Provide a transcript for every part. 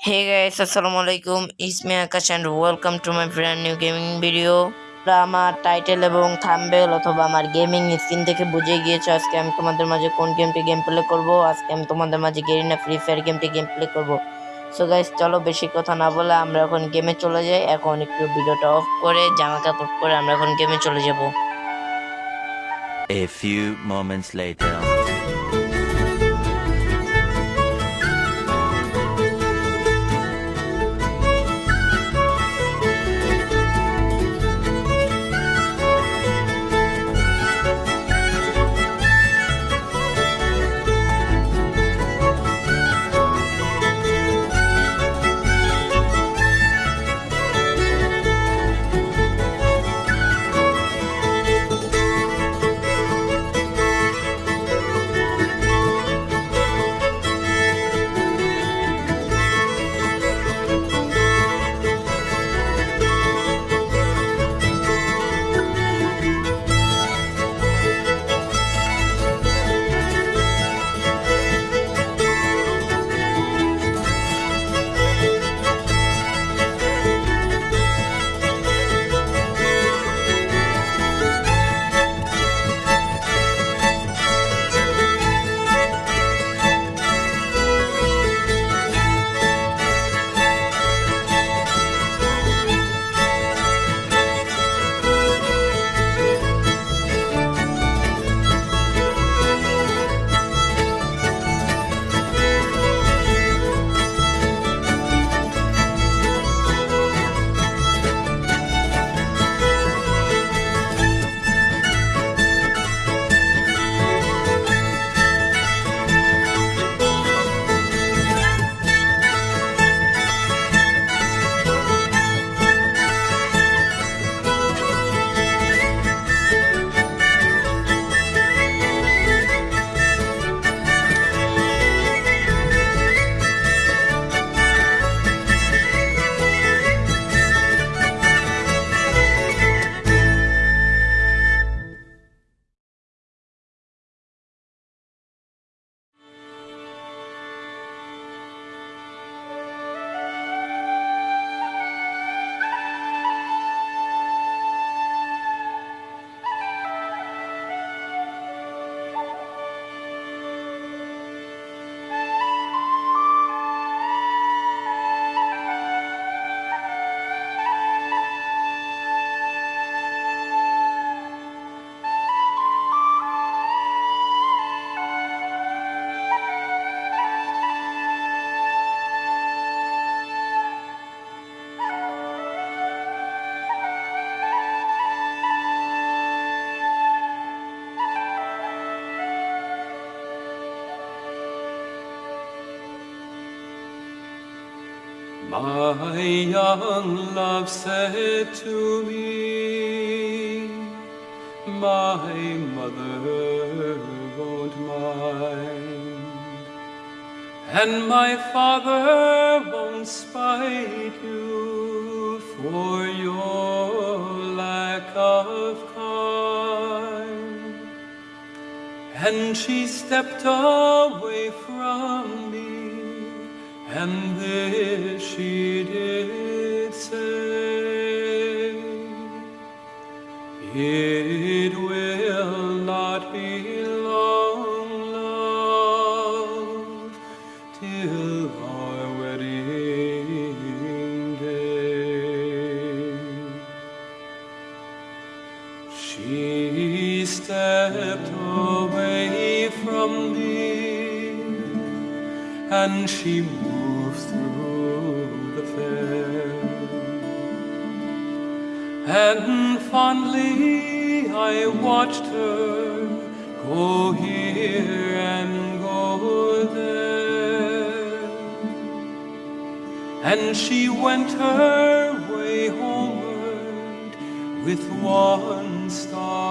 Hey guys, Assalamualaikum. It's me Akash and welcome to my brand new gaming video. আমার title এবং thumbnail অথবা আমার gaming screen থেকে বুঝে গিয়েছো আজকে আমি তোমাদের মাঝে কোন গেমটি গেম প্লে করব আজকে আমি তোমাদের মাঝে গেরিনা ফ্রি ফায়ার গেমটি গেম প্লে করব সো গাইস চলো বেশি কথা না বলে আমরা এখন গেমে চলে যাই এখন একটু ভিডিওটা অফ করে জামা কাপড় পরে আমরা এখন গেমে চলে যাব A few moments. My young love said to me, My mother won't mind, and my father won't spite you for your lack of kind. And she stepped away from and this she did say, It will not be long, love, till our and she moved through the fair. And fondly I watched her go here and go there. And she went her way homeward with one star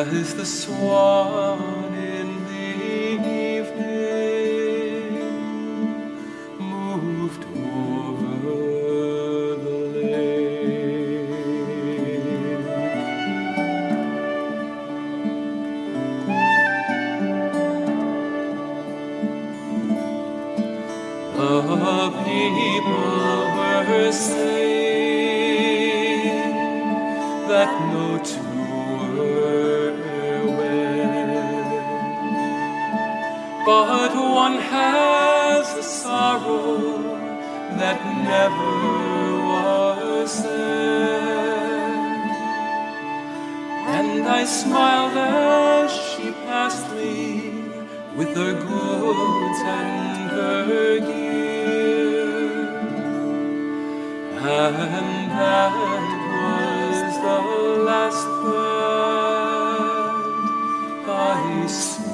As the swan in the evening Moved over the lake, The people were saying but one has a sorrow that never was said. And I smiled as she passed me with her goods and her gear. And that was the last that I saw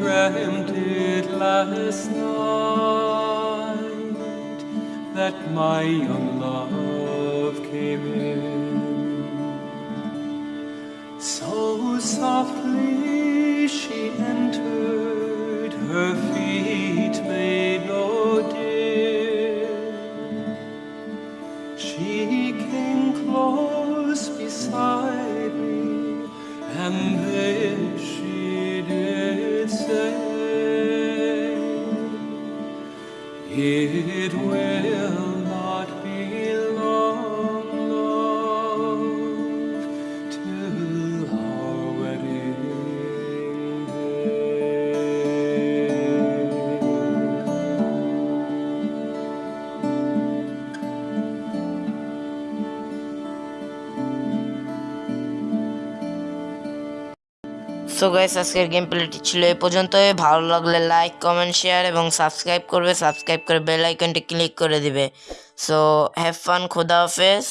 dreamt it last night that my young love came in. So softly she entered, her feet made so guys, আজকের game প্লেটি ছিল এই পর্যন্ত ভালো লাগলে like comment share এবং subscribe করবে। Subscribe করে বেল আইকনটি ক্লিক করে দিবে। সো হ্যাভ ফান খোদা হাফেজ।